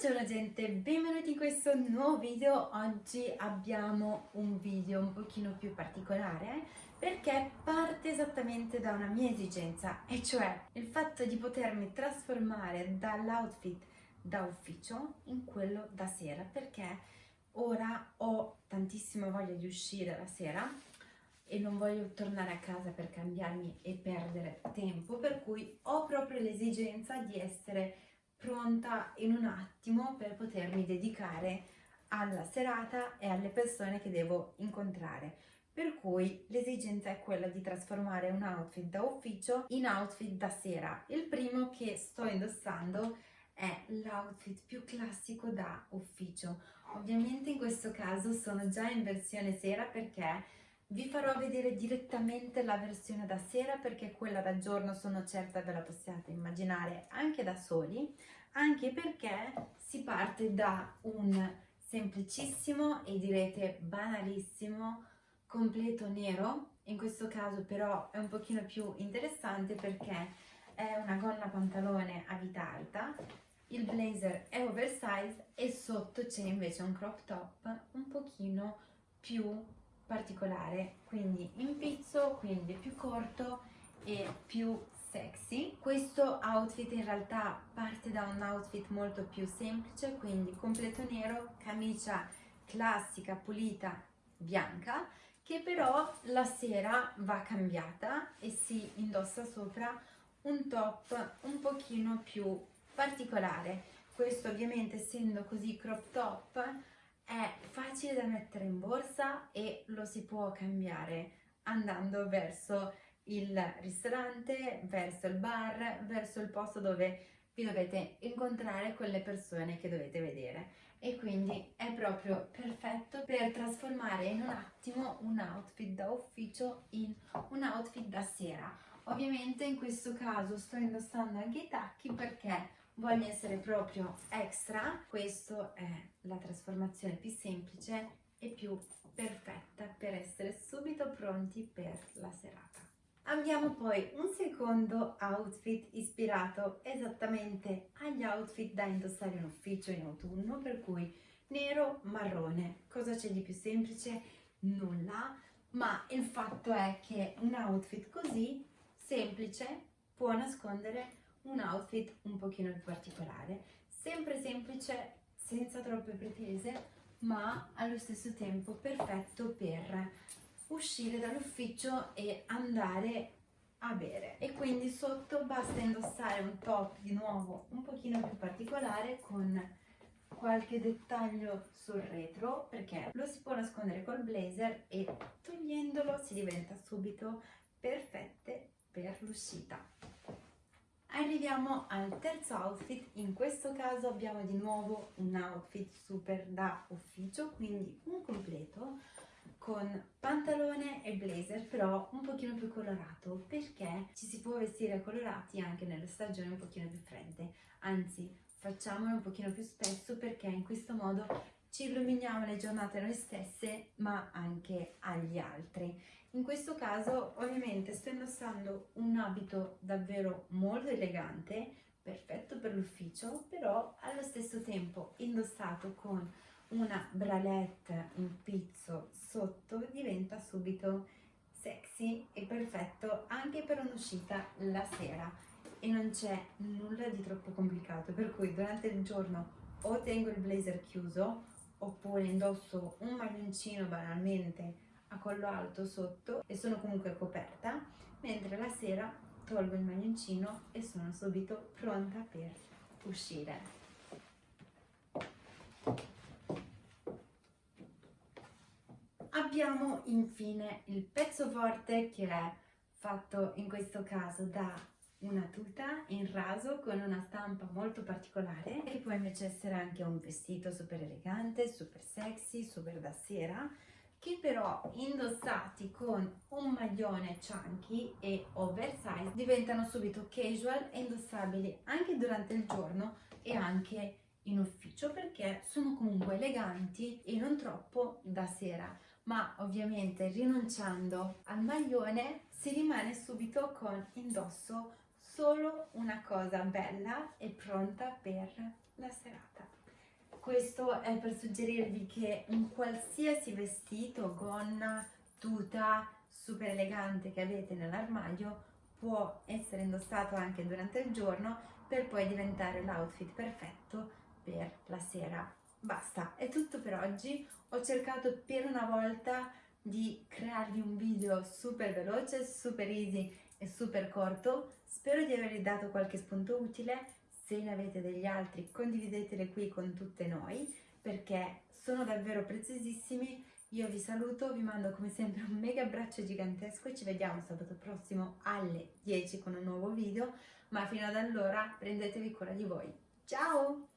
Buongiorno gente, benvenuti in questo nuovo video. Oggi abbiamo un video un pochino più particolare perché parte esattamente da una mia esigenza e cioè il fatto di potermi trasformare dall'outfit da ufficio in quello da sera perché ora ho tantissima voglia di uscire la sera e non voglio tornare a casa per cambiarmi e perdere tempo per cui ho proprio l'esigenza di essere pronta in un attimo per potermi dedicare alla serata e alle persone che devo incontrare. Per cui l'esigenza è quella di trasformare un outfit da ufficio in outfit da sera. Il primo che sto indossando è l'outfit più classico da ufficio. Ovviamente in questo caso sono già in versione sera perché vi farò vedere direttamente la versione da sera perché quella da giorno sono certa ve la possiate immaginare anche da soli, anche perché si parte da un semplicissimo e direte banalissimo completo nero, in questo caso però è un pochino più interessante perché è una gonna pantalone a vita alta, il blazer è oversize e sotto c'è invece un crop top un pochino più particolare, quindi in pizzo, quindi più corto e più sexy. Questo outfit in realtà parte da un outfit molto più semplice, quindi completo nero, camicia classica, pulita, bianca, che però la sera va cambiata e si indossa sopra un top un pochino più particolare. Questo ovviamente essendo così crop top da mettere in borsa e lo si può cambiare andando verso il ristorante, verso il bar, verso il posto dove vi dovete incontrare con le persone che dovete vedere e quindi è proprio perfetto per trasformare in un attimo un outfit da ufficio in un outfit da sera. Ovviamente in questo caso sto indossando anche i tacchi perché voglio essere proprio extra, questa è la trasformazione più semplice e più perfetta per essere subito pronti per la serata. Abbiamo poi un secondo outfit ispirato esattamente agli outfit da indossare in ufficio in autunno, per cui nero, marrone. Cosa c'è di più semplice? Nulla, ma il fatto è che un outfit così semplice può nascondere un outfit un pochino più particolare, sempre semplice, senza troppe pretese, ma allo stesso tempo perfetto per uscire dall'ufficio e andare a bere. E quindi sotto basta indossare un top di nuovo un pochino più particolare con qualche dettaglio sul retro perché lo si può nascondere col blazer e togliendolo si diventa subito perfette per l'uscita Arriviamo al terzo outfit, in questo caso abbiamo di nuovo un outfit super da ufficio, quindi un completo con pantalone e blazer però un pochino più colorato perché ci si può vestire colorati anche nelle stagioni un pochino più fredde, anzi facciamolo un pochino più spesso perché in questo modo ci illuminiamo le giornate noi stesse ma anche agli altri. In questo caso ovviamente sto indossando un abito davvero molto elegante, perfetto per l'ufficio, però allo stesso tempo indossato con una bralette in pizzo sotto diventa subito sexy e perfetto anche per un'uscita la sera. E non c'è nulla di troppo complicato per cui durante il giorno o tengo il blazer chiuso oppure indosso un maglioncino banalmente a collo alto sotto e sono comunque coperta, mentre la sera tolgo il maglioncino e sono subito pronta per uscire. Abbiamo infine il pezzo forte che è fatto in questo caso da una tuta in raso con una stampa molto particolare che può invece essere anche un vestito super elegante, super sexy, super da sera che però indossati con un maglione chunky e oversize diventano subito casual e indossabili anche durante il giorno e anche in ufficio perché sono comunque eleganti e non troppo da sera. Ma ovviamente rinunciando al maglione si rimane subito con indosso solo una cosa bella e pronta per la serata. questo è per suggerirvi che un qualsiasi vestito, gonna, tuta super elegante che avete nell'armadio può essere indossato anche durante il giorno per poi diventare l'outfit perfetto per la sera. Basta, è tutto per oggi. Ho cercato per una volta di crearvi un video super veloce, super easy e super corto. Spero di avervi dato qualche spunto utile se ne avete degli altri condivideteli qui con tutte noi perché sono davvero preziosissimi. Io vi saluto, vi mando come sempre un mega abbraccio gigantesco e ci vediamo sabato prossimo alle 10 con un nuovo video, ma fino ad allora prendetevi cura di voi. Ciao!